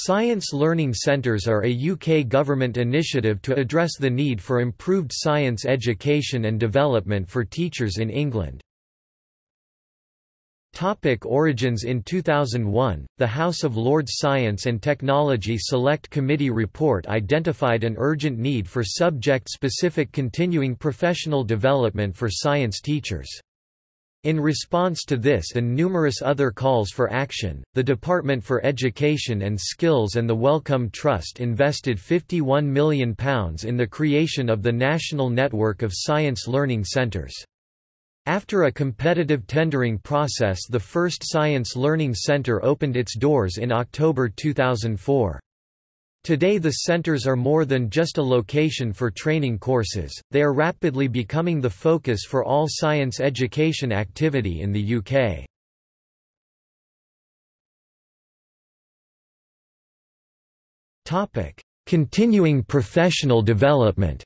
Science Learning Centres are a UK government initiative to address the need for improved science education and development for teachers in England. Topic origins In 2001, the House of Lords Science and Technology Select Committee report identified an urgent need for subject-specific continuing professional development for science teachers. In response to this and numerous other calls for action, the Department for Education and Skills and the Wellcome Trust invested £51 million in the creation of the National Network of Science Learning Centres. After a competitive tendering process the first Science Learning Centre opened its doors in October 2004. Today the centres are more than just a location for training courses, they are rapidly becoming the focus for all science education activity in the UK. Continuing professional development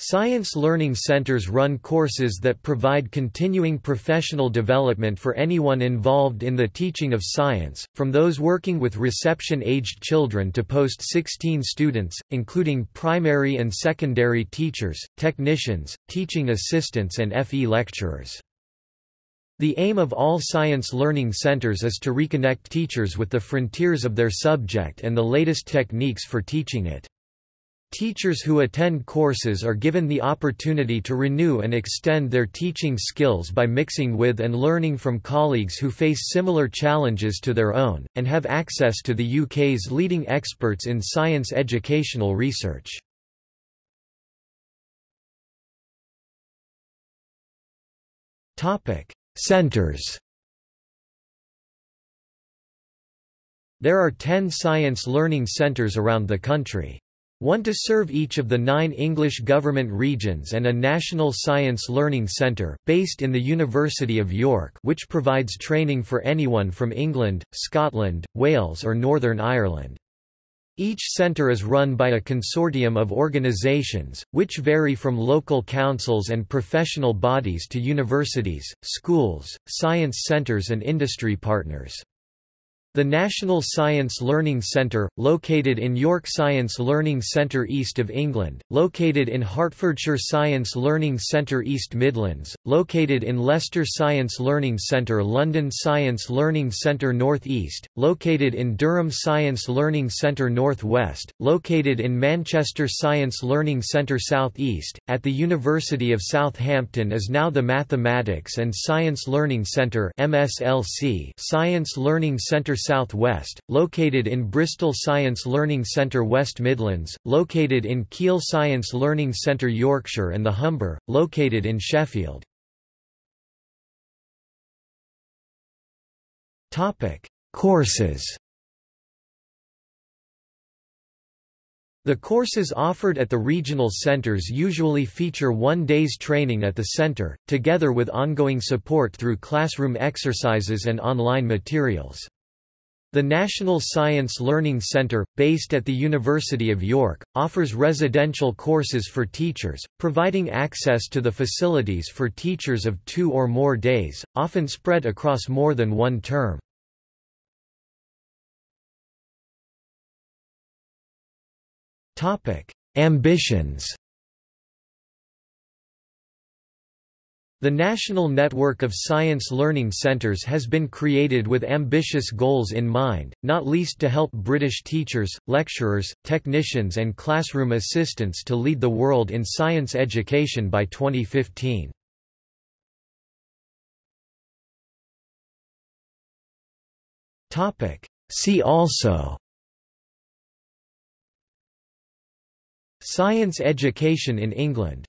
Science Learning Centers run courses that provide continuing professional development for anyone involved in the teaching of science, from those working with reception-aged children to post-16 students, including primary and secondary teachers, technicians, teaching assistants and FE lecturers. The aim of all science learning centers is to reconnect teachers with the frontiers of their subject and the latest techniques for teaching it. Teachers who attend courses are given the opportunity to renew and extend their teaching skills by mixing with and learning from colleagues who face similar challenges to their own, and have access to the UK's leading experts in science educational research. Centres There are ten science learning centres around the country. One to serve each of the nine English government regions and a National Science Learning Centre, based in the University of York which provides training for anyone from England, Scotland, Wales or Northern Ireland. Each centre is run by a consortium of organisations, which vary from local councils and professional bodies to universities, schools, science centres and industry partners. The National Science Learning Centre, located in York Science Learning Centre east of England, located in Hertfordshire Science Learning Centre East Midlands, located in Leicester Science Learning Centre London Science Learning Centre North East, located in Durham Science Learning Centre North West, located in Manchester Science Learning Centre South East, at the University of Southampton is now the Mathematics and Science Learning Centre Science Learning Centre South-West, located in Bristol Science Learning Centre West Midlands, located in Keele Science Learning Centre Yorkshire and the Humber, located in Sheffield. Courses The courses offered at the regional centers usually feature one day's training at the center, together with ongoing support through classroom exercises and online materials. The National Science Learning Centre, based at the University of York, offers residential courses for teachers, providing access to the facilities for teachers of two or more days, often spread across more than one term. Ambitions The National Network of Science Learning Centres has been created with ambitious goals in mind, not least to help British teachers, lecturers, technicians and classroom assistants to lead the world in science education by 2015. See also Science education in England